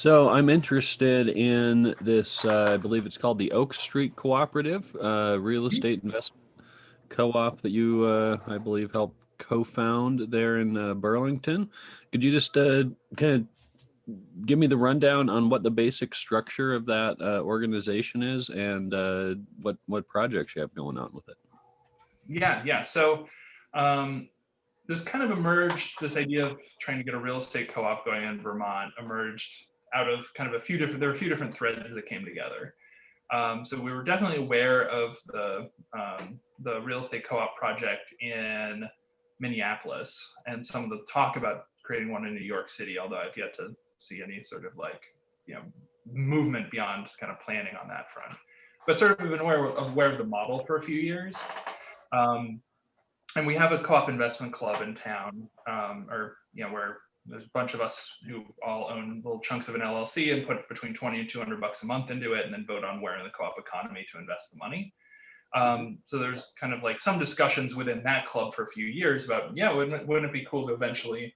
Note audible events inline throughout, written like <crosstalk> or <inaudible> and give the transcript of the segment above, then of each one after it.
So I'm interested in this, uh, I believe it's called the Oak Street Cooperative, uh, real Mm-hmm. estate investment co-op that you, uh, I believe, helped co-found there in uh, Burlington. Could you just uh, kind of give me the rundown on what the basic structure of that uh, organization is and uh, what what projects you have going on with it? Yeah, yeah. So um, this kind of emerged, this idea of trying to get a real estate co-op going in Vermont emerged out of kind of a few different, there were a few different threads that came together. Um, so we were definitely aware of the, um, the real estate co-op project in Minneapolis and some of the talk about creating one in New York City, although I've yet to see any sort of like, you know, movement beyond kind of planning on that front. But sort of we've been aware of, aware of the model for a few years. Um, and we have a co-op investment club in town, um, or you know, where there's a bunch of us who all own little chunks of an LLC and put between 20 and 200 bucks a month into it, and then vote on where in the co-op economy to invest the money. Um, so there's kind of like some discussions within that club for a few years about, yeah, wouldn't it, wouldn't it be cool to eventually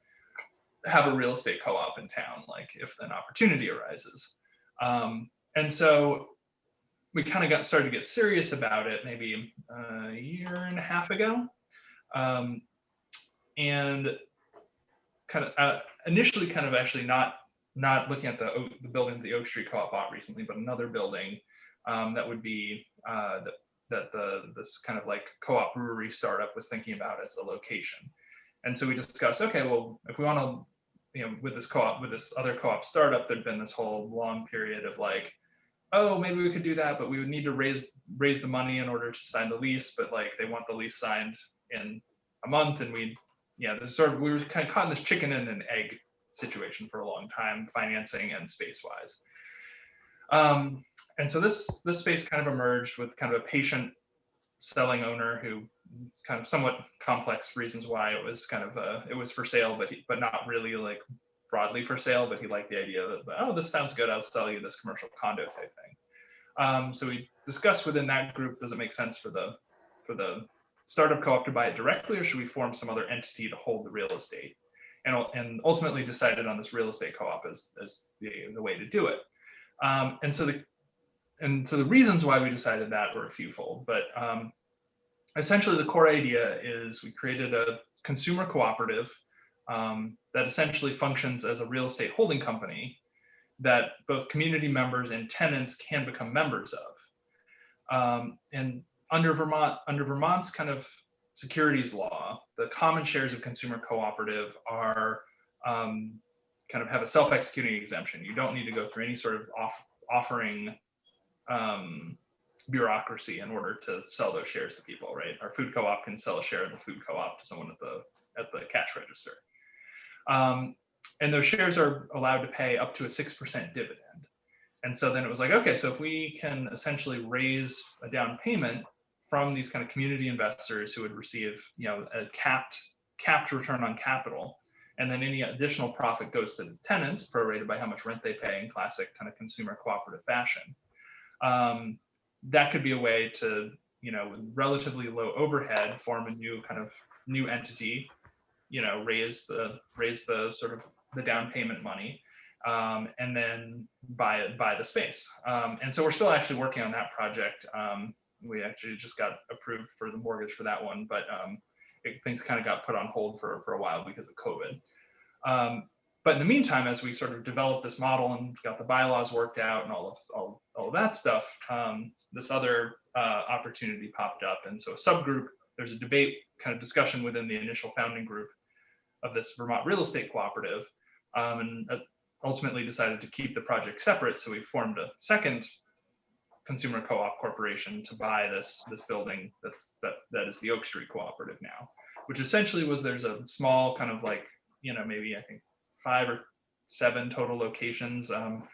have a real estate co-op in town, like if an opportunity arises. Um, and so we kind of got started to get serious about it maybe a year and a half ago. Um, and kind of uh, initially kind of actually not not looking at the, the building the Oak Street Co-op bought recently, but another building um, that would be uh, that that the this kind of like co-op brewery startup was thinking about as a location. And so we discussed, okay, well, if we want to, you know, with this co-op, with this other co-op startup, there'd been this whole long period of like, oh, maybe we could do that, but we would need to raise raise the money in order to sign the lease. But like, they want the lease signed in a month, and we, yeah, there's sort of we were kind of caught in this chicken and an egg situation for a long time, financing and space wise. Um, and so this this space kind of emerged with kind of a patient selling owner who kind of somewhat complex reasons why it was kind of uh, it was for sale, but he, but not really like broadly for sale. But he liked the idea that oh this sounds good, I'll sell you this commercial condo type thing. Um, so we discussed within that group, does it make sense for the for the startup co-op to buy it directly, or should we form some other entity to hold the real estate? And, and ultimately decided on this real estate co-op as, as the, the way to do it. Um, and so the and so the reasons why we decided that were a fewfold, but um, essentially the core idea is we created a consumer cooperative um, that essentially functions as a real estate holding company that both community members and tenants can become members of. Um, and under Vermont, under Vermont's kind of securities law, the common shares of consumer cooperative are um, kind of have a self-executing exemption. You don't need to go through any sort of off, offering um, bureaucracy in order to sell those shares to people, right? Our food co-op can sell a share of the food co-op to someone at the at the cash register. Um, and those shares are allowed to pay up to a 6% dividend. And so then it was like, okay, so if we can essentially raise a down payment from these kind of community investors who would receive, you know, a capped capped return on capital, and then any additional profit goes to the tenants, prorated by how much rent they pay in classic kind of consumer cooperative fashion. Um, that could be a way to, you know, relatively low overhead, form a new kind of new entity, you know, raise the raise the sort of the down payment money, um, and then buy buy the space. Um, and so we're still actually working on that project. Um, we actually just got approved for the mortgage for that one, but um, it, things kind of got put on hold for for a while because of COVID. Um, but in the meantime, as we sort of developed this model and got the bylaws worked out and all of all, all of that stuff, um, this other uh, opportunity popped up. And so a subgroup, there's a debate kind of discussion within the initial founding group of this Vermont real estate cooperative, um, and uh, ultimately decided to keep the project separate. So we formed a second consumer co-op corporation to buy this this building that's that that is the Oak Street Cooperative now, which essentially was there's a small kind of like you know maybe I think five or seven total locations um,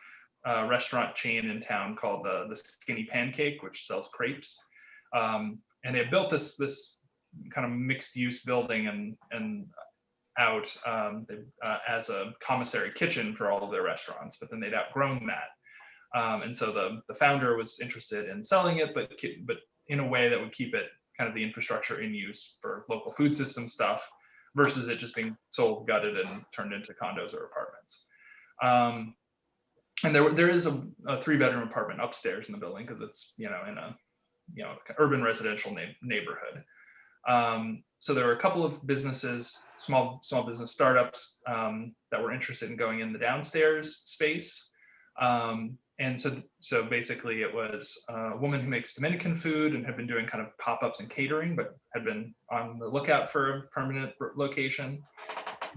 restaurant chain in town called the the Skinny Pancake, which sells crepes, um, and they built this this kind of mixed use building and and out um, uh, as a commissary kitchen for all of their restaurants, but then they'd outgrown that. Um, and so the, the founder was interested in selling it, but, but in a way that would keep it kind of the infrastructure in use for local food system stuff versus it just being sold, gutted, and turned into condos or apartments. Um, and there there is a, a three bedroom apartment upstairs in the building because it's you know in a you know urban residential na- neighborhood. Um, so there were a couple of businesses, small small business startups um, that were interested in going in the downstairs space. Um, and so so basically it was a woman who makes Dominican food and had been doing kind of pop-ups and catering, but had been on the lookout for a permanent location.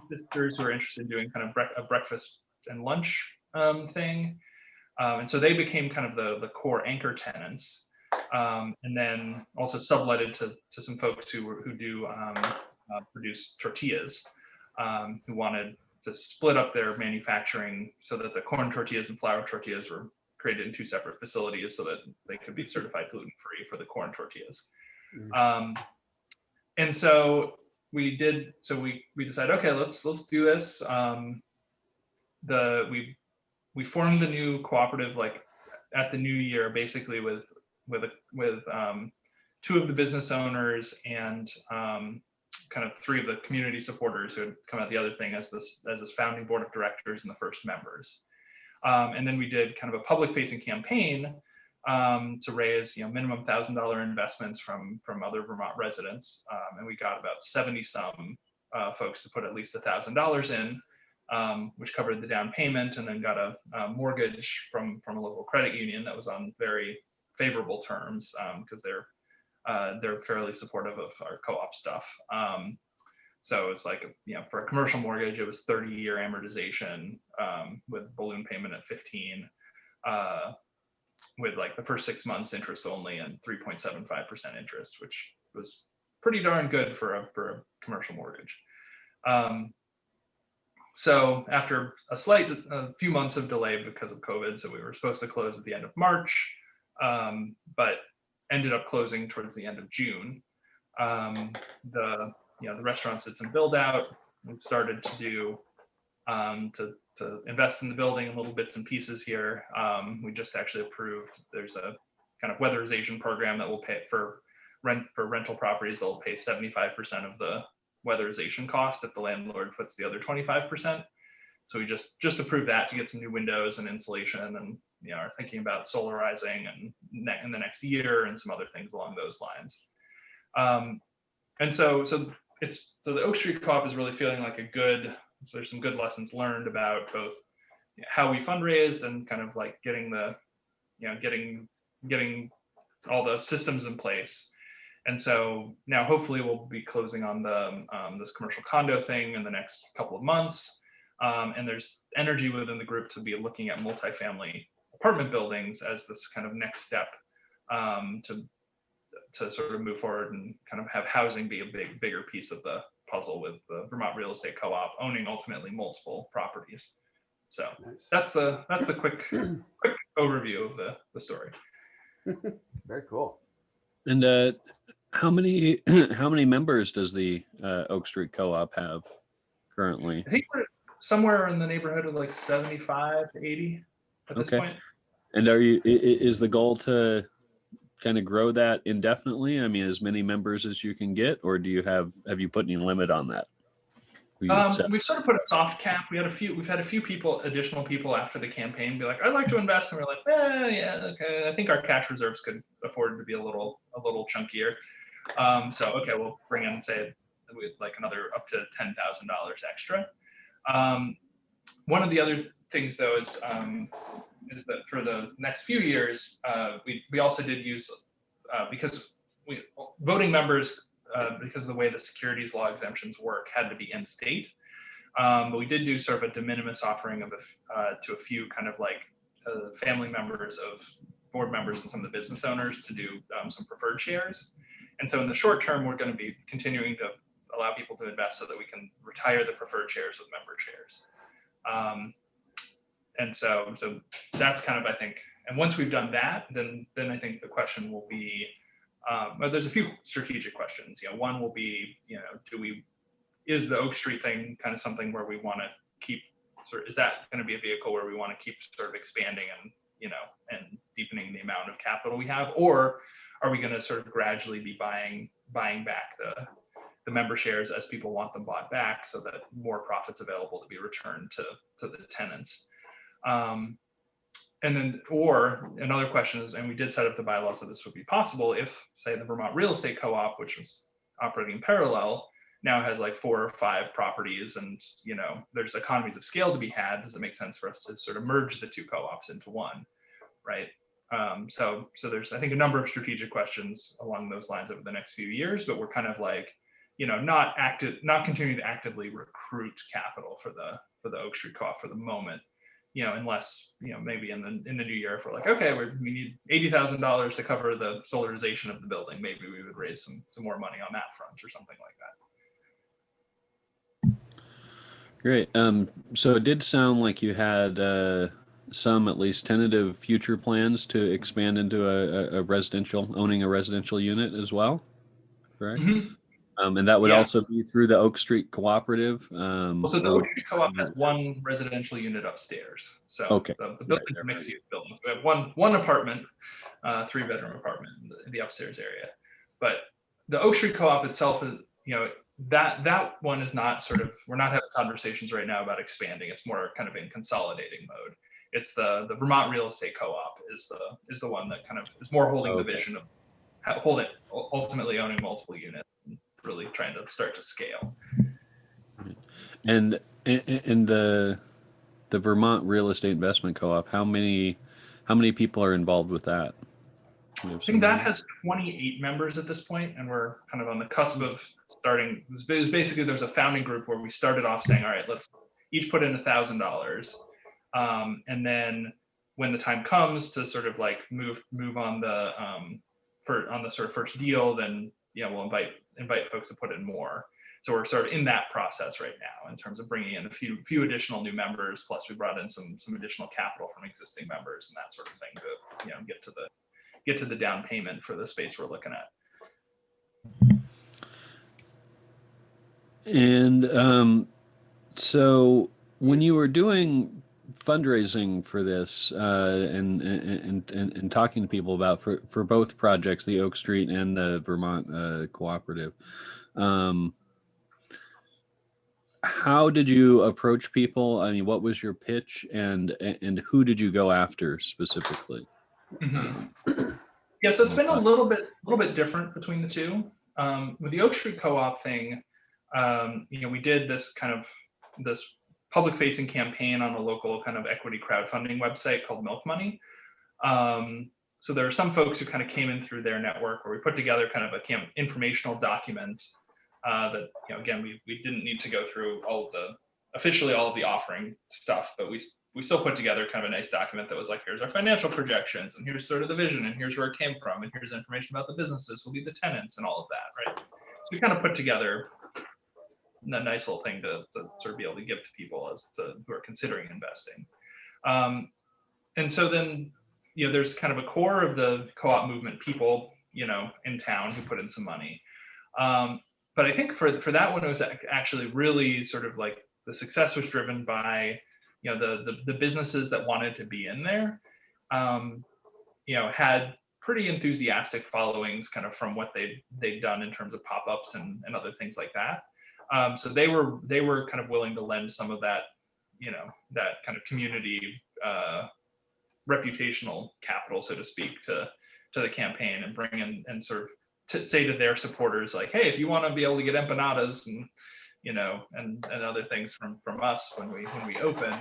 Sisters who are interested in doing kind of bre- a breakfast and lunch um, thing. Um, and so they became kind of the, the core anchor tenants. Um, and then also subletted to, to some folks who, who do um, uh, produce tortillas, um, who wanted to split up their manufacturing so that the corn tortillas and flour tortillas were created in two separate facilities so that they could be certified gluten-free for the corn tortillas. Mm. Um, and so we did, so we, we decided, okay, let's, let's do this. Um, the, we, we formed the new cooperative like at the new year, basically with, with, a, with um, two of the business owners and um, kind of three of the community supporters who had come out the other thing as this as this founding board of directors and the first members. Um, and then we did kind of a public facing campaign um, to raise you know minimum thousand dollar investments from from other Vermont residents, um, and we got about seventy some uh, folks to put at least a thousand dollars in, um, which covered the down payment, and then got a, a, mortgage from from a local credit union that was on very favorable terms because they're uh, they're fairly supportive of our co-op stuff. Um, so it's like, you know, for a commercial mortgage, it was 30 year amortization um, with balloon payment at 15, uh, with like the first six months interest only and 3.75% interest, which was pretty darn good for a, for a commercial mortgage. Um, so after a slight, a few months of delay because of COVID, so we were supposed to close at the end of March, um, but ended up closing towards the end of June. Um, the you know the restaurants some build out. We've started to do um, to to invest in the building in little bits and pieces here. Um, we just actually approved. There's a kind of weatherization program that will pay for rent for rental properties. They'll pay 75% of the weatherization cost if the landlord puts the other 25%. So we just just approved that to get some new windows and insulation and you know, are thinking about solarizing and ne- in the next year and some other things along those lines. Um, and so, so it's so the Oak Street Co-op is really feeling like a good. So there's some good lessons learned about both how we fundraised and kind of like getting the, you know, getting getting all the systems in place. And so now hopefully we'll be closing on the um, this commercial condo thing in the next couple of months. Um, and there's energy within the group to be looking at multifamily apartment buildings as this kind of next step um, to to sort of move forward and kind of have housing be a big bigger piece of the puzzle with the Vermont Real Estate Co-op owning ultimately multiple properties. So Nice. that's the that's the quick <clears throat> quick overview of the the story. <laughs> Very cool. And uh, how many <clears throat> how many members does the uh, Oak Street Co-op have currently? I think we're somewhere in the neighborhood of like 75 to 80 at this Okay. point. And are you is the goal to kind of grow that indefinitely? I mean, as many members as you can get, or do you have have you put any limit on that? Um, we've sort of put a soft cap. We had a few. We've had a few people, additional people after the campaign, be like, "I'd like to invest," and we're like, "Eh, yeah, okay." I think our cash reserves could afford to be a little, a little chunkier. Um, so okay, we'll bring in say with like another up to ten thousand dollars extra. Um, one of the other things though is um, is that for the next few years, uh, we we also did use uh, because we voting members uh, because of the way the securities law exemptions work had to be in state. Um, but we did do sort of a de minimis offering of a uh, to a few kind of like uh, family members of board members and some of the business owners to do um, some preferred shares. And so in the short term, we're going to be continuing to allow people to invest so that we can retire the preferred shares with member shares. Um, and so, so that's kind of, I think, and once we've done that, then, then I think the question will be, um, there's a few strategic questions. You know, one will be, you know, do we, is the Oak Street thing kind of something where we want to keep, sort of, is that going to be a vehicle where we want to keep sort of expanding and, you know, and deepening the amount of capital we have, or are we going to sort of gradually be buying, buying back the, the member shares as people want them bought back so that more profits available to be returned to, to the tenants. Um, and then, or another question is, and we did set up the bylaws that this would be possible if, say, the Vermont Real Estate Co-op, which was operating in parallel, now has like four or five properties and, you know, there's economies of scale to be had. Does it make sense for us to sort of merge the two co-ops into one, right? Um, so, so there's, I think, a number of strategic questions along those lines over the next few years, but we're kind of like, you know, not active, not continuing to actively recruit capital for the for the Oak Street Co-op for the moment, you know, unless you know maybe in the in the new year if we're like, okay, we're, we need eighty thousand dollars to cover the solarization of the building, maybe we would raise some some more money on that front or something like that. Great. Um, so it did sound like you had uh, some at least tentative future plans to expand into a, a, residential, owning a residential unit as well, correct? Mhm. Um, and that would Yeah. also be through the Oak Street Cooperative. Um, Well, so the Oak Street Co-op has one residential unit upstairs. So Okay. the, the building's right, a mixed use building. So we have one one apartment, uh, three bedroom apartment in the, in the upstairs area. But the Oak Street Co-op itself is, you know, that that one is not sort of we're not having conversations right now about expanding. It's more kind of in consolidating mode. It's the the Vermont Real Estate Co-op is the is the one that kind of is more holding the vision of holding ultimately owning multiple units really trying to start to scale. And in, in the the Vermont Real Estate Investment Co-op, how many how many people are involved with that? Do you have I think that has 28 members at this point, and we're kind of on the cusp of starting. It was basically there's a founding group where we started off saying, all right, let's each put in a thousand dollars, Um, and then when the time comes to sort of like move move on the um, for on the sort of first deal, then you know we'll invite invite folks to put in more. So we're sort of in that process right now in terms of bringing in a few few additional new members. Plus, we brought in some some additional capital from existing members and that sort of thing to you know get to the get to the down payment for the space we're looking at. And um, so when you were doing fundraising for this uh, and, and, and, and talking to people about for, for both projects, the Oak Street and the Vermont uh, Cooperative, um, how did you approach people? I mean, what was your pitch and, and who did you go after specifically? <clears throat> Yeah, so it's been a little bit, a little bit different between the two. Um, with the Oak Street Co-op thing, um, you know, we did this kind of this public-facing campaign on a local kind of equity crowdfunding website called Milk Money. Um, so there are some folks who kind of came in through their network where we put together kind of a camp informational document uh, that, you know, again, we, we didn't need to go through all of the officially all of the offering stuff, but we we still put together kind of a nice document that was like, here's our financial projections, and here's sort of the vision, and here's where it came from, and here's information about the businesses, will be the tenants, and all of that, right? So we kind of put together a nice little thing to, to sort of be able to give to people as to who are considering investing. Um, and so then, you know, there's kind of a core of the co-op movement people, you know, in town who put in some money. Um, but I think for for that one, it was actually really sort of like the success was driven by you know the the, the businesses that wanted to be in there um, you know had pretty enthusiastic followings kind of from what they they've done in terms of pop-ups and, and other things like that um, so they were they were kind of willing to lend some of that you know that kind of community uh, reputational capital so to speak to to the campaign and bring in and sort of to say to their supporters like hey if you want to be able to get empanadas and you know, and, and other things from from us when we when we open,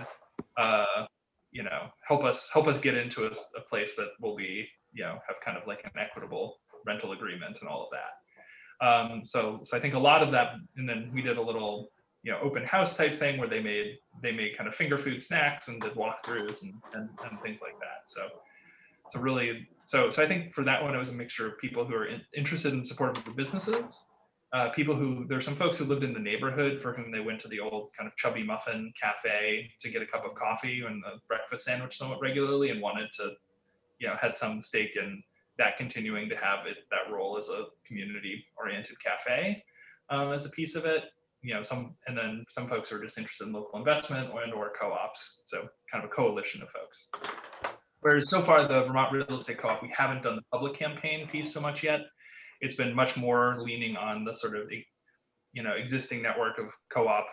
uh, you know, help us help us get into a, a place that will be, you know, have kind of like an equitable rental agreement and all of that. Um, so so I think a lot of that, and then we did a little, you know, open house type thing where they made they made kind of finger food snacks and did walkthroughs and and, and things like that. So so really, so so I think for that one it was a mixture of people who are in, interested in support of the businesses uh, people who there's some folks who lived in the neighborhood for whom they went to the old kind of chubby muffin cafe to get a cup of coffee and a breakfast sandwich somewhat regularly and wanted to you know had some stake in that continuing to have it that role as a community oriented cafe um, as a piece of it. You know some and then some folks are just interested in local investment and or co-ops so kind of a coalition of folks. Whereas so far the vermont real estate co-op we haven't done the public campaign piece so much yet. It's been much more leaning on the sort of you know existing network of co-op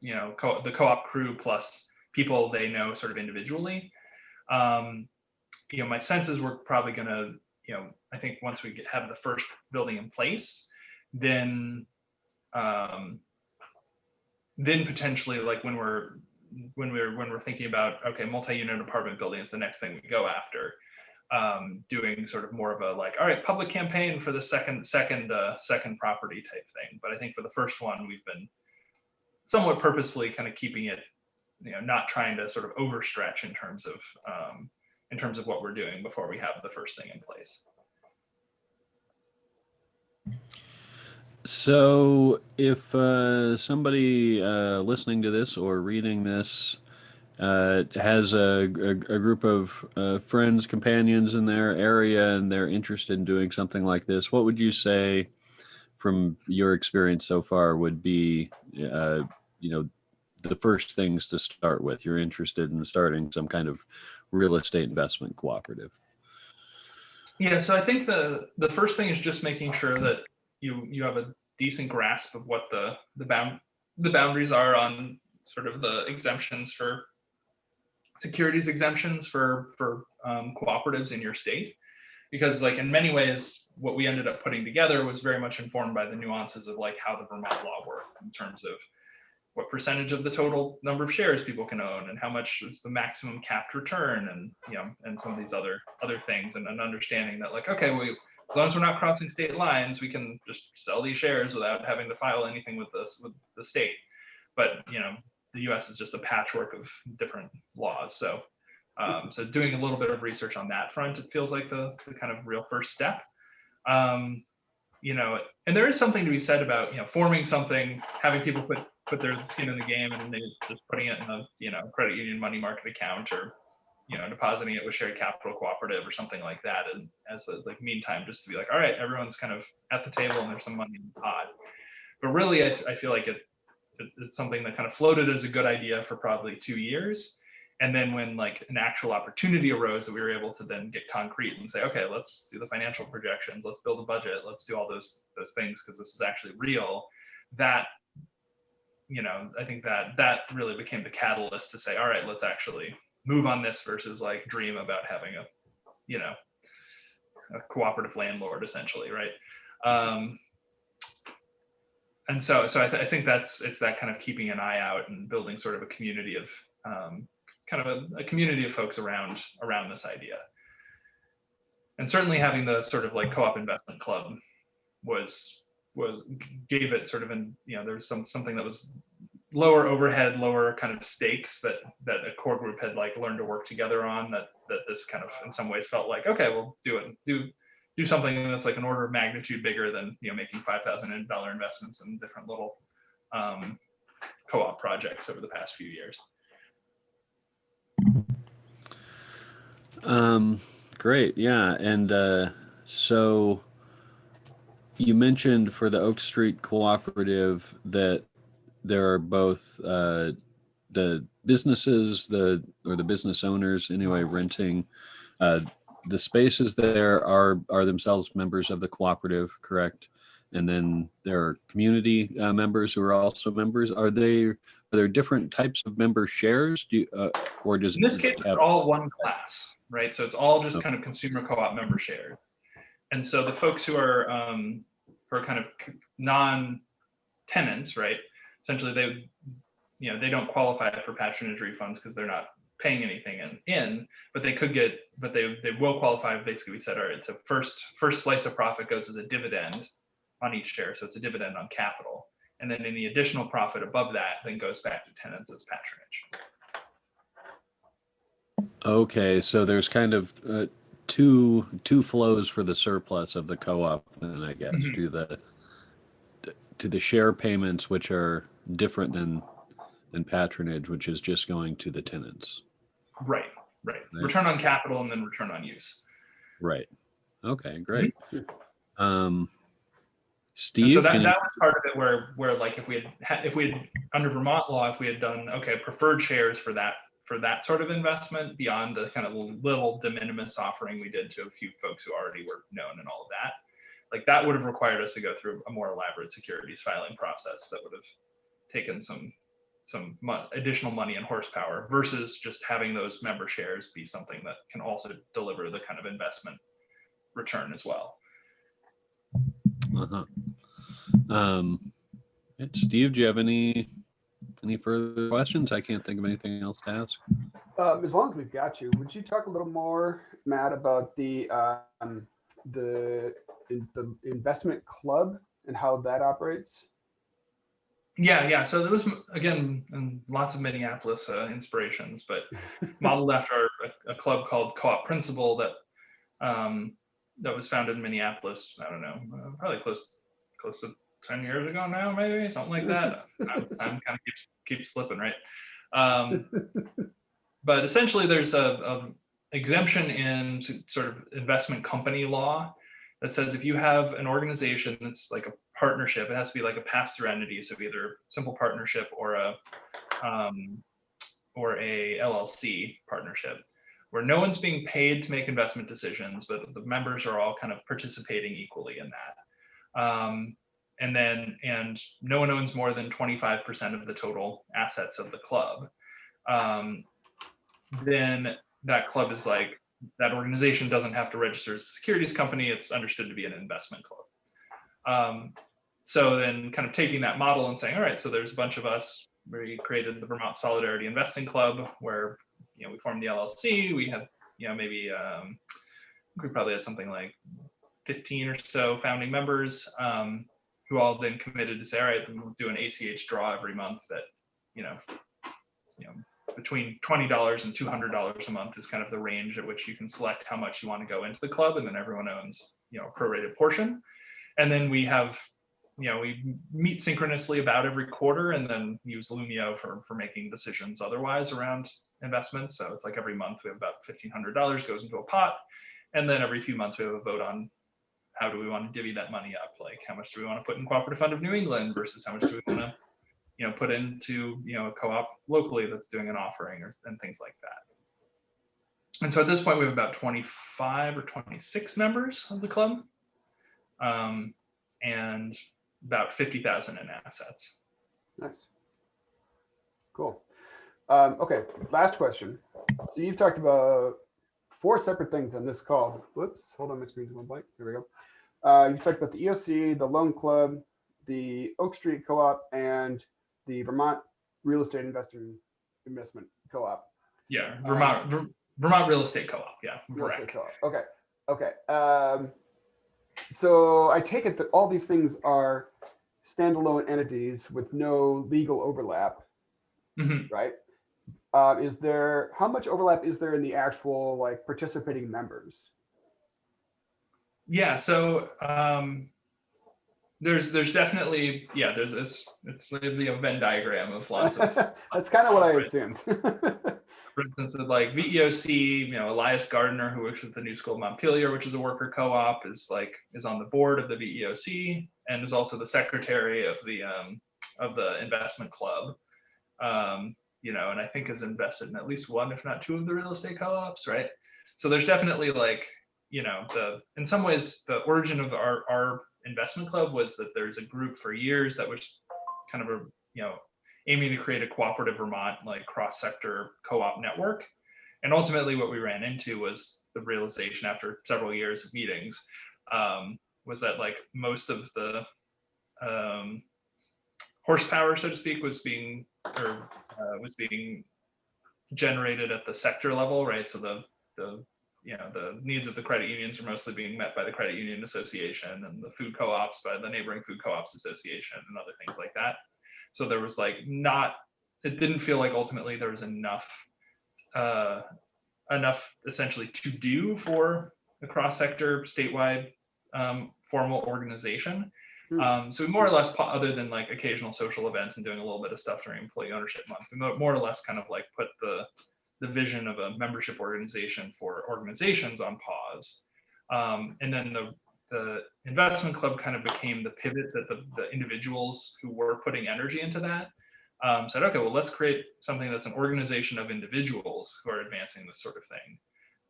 you know co- the co-op crew plus people they know sort of individually. Um, you know, my sense is we're probably gonna, you know, I think once we get, have the first building in place, then, um, then potentially like when we're, when we're, when we're thinking about, okay, multi-unit apartment building is the next thing we go after. Um, doing sort of more of a like, all right, public campaign for the second, second, uh, second property type thing. But I think for the first one, we've been somewhat purposefully kind of keeping it, you know, not trying to sort of overstretch in terms of, um, in terms of what we're doing before we have the first thing in place. So, if uh, somebody uh, listening to this or reading this uh, has a, a, a group of uh, friends, companions in their area, and they're interested in doing something like this, what would you say, from your experience so far, would be, uh, you know, the first things to start with? You're interested in starting some kind of real estate investment cooperative. Yeah, so I think the the first thing is just making sure that you you have a decent grasp of what the the bound the boundaries are on sort of the exemptions for securities exemptions for for um, cooperatives in your state because like in many ways what we ended up putting together was very much informed by the nuances of like how the vermont law worked in terms of what percentage of the total number of shares people can own and how much is the maximum capped return and you know and some of these other other things and an understanding that like okay we as long as we're not crossing state lines we can just sell these shares without having to file anything with this with the state. But you know the us is just a patchwork of different laws so um, so doing a little bit of research on that front it feels like the, the kind of real first step. Um, you know and there is something to be said about you know forming something having people put put their skin in the game and they're just putting it in a you know credit union money market account or you know depositing it with shared capital cooperative or something like that. And as a like meantime just to be like all right everyone's kind of at the table and there's some money in the pot. But really I, I feel like it, it it's something that kind of floated as a good idea for probably two years. And then when like an actual opportunity arose that we were able to then get concrete and say okay let's do the financial projections let's build a budget let's do all those those things because this is actually real that you know i think that that really became the catalyst to say all right let's actually move on this versus like dream about having a you know a cooperative landlord essentially right? Um and so so I, th- I think that's it's that kind of keeping an eye out and building sort of a community of um, kind of a, a community of folks around around this idea. And certainly having the sort of like co-op investment club was was gave it sort of an you know there's some something that was lower overhead lower kind of stakes that that a core group had like learned to work together on that that this kind of in some ways felt like okay we'll do it do do something that's like an order of magnitude bigger than you know making five thousand dollar investments in different little um, co-op projects over the past few years. Um, great, yeah, and uh, so you mentioned for the Oak Street Cooperative that there are both uh, the businesses, the or the business owners anyway, renting uh, the spaces there are are themselves members of the cooperative, correct? And then there are community uh, members who are also members. Are they are there different types of member shares? Do you, uh, or does in this case have- they're all one class right so it's all just Okay. kind of consumer co-op member shares and so the folks who are um are kind of non-tenants right? Essentially they you know they don't qualify for patronage refunds because they're not paying anything in, in but they could get but they they will qualify basically we said all right it's a first first slice of profit goes as a dividend on each share so it's a dividend on capital. And then any additional profit above that then goes back to tenants as patronage. Okay, so there's kind of uh, two two flows for the surplus of the co-op, then I guess Mhm. to the to the share payments, which are different than than patronage, which is just going to the tenants. Right, right. Right. Return on capital and then return on use. Right. Okay, great. Um, And Steve, so that, that was part of it where, where like if we had, ha- if we had, under Vermont law, if we had done, okay, preferred shares for that, for that sort of investment beyond the kind of little de minimis offering we did to a few folks who already were known and all of that. Like that would have required us to go through a more elaborate securities filing process that would have taken some, some mo- additional money and horsepower versus just having those member shares be something that can also deliver the kind of investment return as well. Uh-huh. Um, Steve, do you have any any further questions? I can't think of anything else to ask. Um, as long as we've got you, would you talk a little more, Matt, about the um, the in, the investment club and how that operates? Yeah, yeah. So there was again and lots of Minneapolis uh, inspirations, but <laughs> modeled after a, a club called Co-op Principle that um, that was founded in Minneapolis. I don't know, uh, probably close close to ten years ago now, maybe something like that. <laughs> time, time kind of keeps keeps slipping, right? Um, <laughs> but essentially, there's a, a exemption in sort of investment company law that says if you have an organization that's like a partnership, it has to be like a pass-through entity, so either simple partnership or a um, or a LLC partnership, where no one's being paid to make investment decisions, but the members are all kind of participating equally in that. Um, and then, and no one owns more than 25% of the total assets of the club. Um, then that club is like that organization doesn't have to register as a securities company. It's understood to be an investment club. Um, so then kind of taking that model and saying, all right, so there's a bunch of us, we created the Vermont Solidarity Investing Club where, you know, we formed the LLC. We have, you know, maybe um, we probably had something like 15 or so founding members um, who all then committed to all right, we'll do an ACH draw every month that, you know, you know, between $20 and $200 a month is kind of the range at which you can select how much you want to go into the club and then everyone owns you know a prorated portion. And then we have you know we meet synchronously about every quarter and then use Loomio for for making decisions otherwise around investments. So it's like every month we have about $1500 goes into a pot and then every few months we have a vote on how do we want to divvy that money up like how much do we want to put in cooperative fund of new england versus how much do we want to you know put into you know a co-op locally that's doing an offering or and things like that and so at this point we have about 25 or 26 members of the club um, and about 50,000 in assets Nice. Cool. Um, okay, last question. So you've talked about four separate things on this call. Whoops, hold on, my screen's going blank. There we go. Uh, you've talked about the EOC, the Loan Club, the Oak Street Co-op, and the Vermont Real Estate Investor Investment Co-op. yeah vermont Ver- vermont real estate co-op yeah Real estate co-op. Okay, okay. Um, so I take it that all these things are standalone entities with no legal overlap. Mhm. right? Uh, is there how much overlap is there in the actual like participating members? yeah so um there's there's definitely yeah there's it's it's literally a venn diagram of lots of <laughs> That's kind of what I assumed. <laughs> for instance, with like VEOC, you know, Elias Gardner, who works at the New School of Montpelier, which is a worker co-op, is like is on the board of the VEOC and is also the secretary of the um, of the investment club. Um, you know, and I think is invested in at least one, if not two, of the real estate co-ops, right? So there's definitely like, you know, the in some ways the origin of our our investment club was that there's a group for years that was kind of a you know aiming to create a cooperative Vermont like cross-sector co-op network. And ultimately what we ran into was the realization after several years of meetings um, was that like most of the um, horsepower, so to speak, was being or uh, was being generated at the sector level, right? So the the you know the needs of the credit unions are mostly being met by the credit union association and the food co-ops by the neighboring food co-ops association and other things like that so there was like not it didn't feel like ultimately there was enough uh enough essentially to do for a cross-sector statewide um, formal organization. Um, so more or less other than like occasional social events and doing a little bit of stuff during employee ownership month we more or less kind of like put the the vision of a membership organization for organizations on pause um, and then the the investment club kind of became the pivot that the, the individuals who were putting energy into that um, said, okay, well, let's create something that's an organization of individuals who are advancing this sort of thing.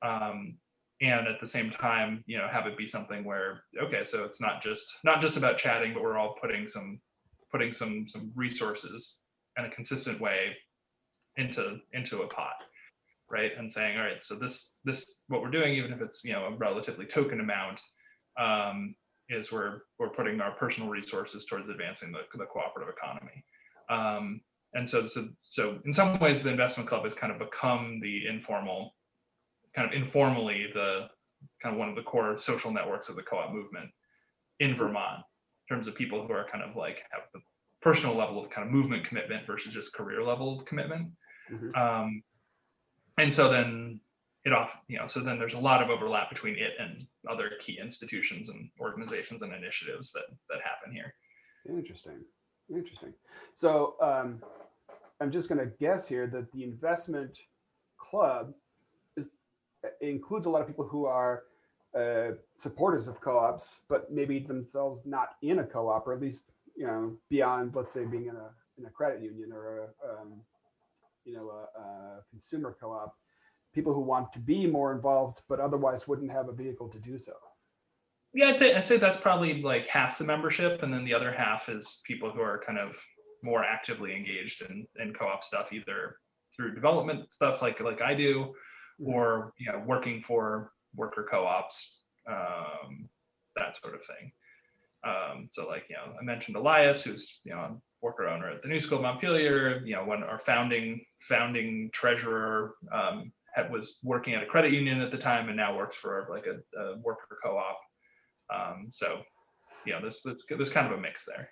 Um, and at the same time, you know, have it be something where, okay, so it's not just not just about chatting, but we're all putting some putting some some resources in a consistent way into into a pot right? And saying all right so this this what we're doing even if it's you know a relatively token amount um, is we're we're putting our personal resources towards advancing the, the cooperative economy. Um, and so, so so in some ways the investment club has kind of become the informal kind of informally the kind of one of the core social networks of the co-op movement in vermont in terms of people who are kind of like have the personal level of kind of movement commitment versus just career level of commitment Mhm. um, and so then it off, you know, so then there's a lot of overlap between it and other key institutions and organizations and initiatives that that happen here. Interesting. Interesting. So um, I'm just going to guess here that the investment club includes a lot of people who are uh, supporters of co-ops, but maybe themselves not in a co-op, or at least you know beyond, let's say, being in a in a credit union or a um, you know a, a consumer co-op. People who want to be more involved, but otherwise wouldn't have a vehicle to do so. Yeah, I'd say I'd say that's probably like half the membership, and then the other half is people who are kind of more actively engaged in in co-op stuff, either through development stuff like like I do, or you know working for worker co-ops, um, that sort of thing. Um, so like you know I mentioned Elias, who's you know a worker owner at the New School of Montpelier. You know when our founding founding treasurer um, had, was working at a credit union at the time, and now works for like a, a worker co-op. Um, so, you know, there's, there's there's kind of a mix there.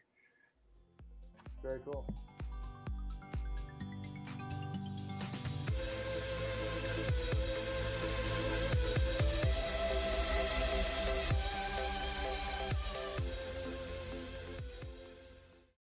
Very cool.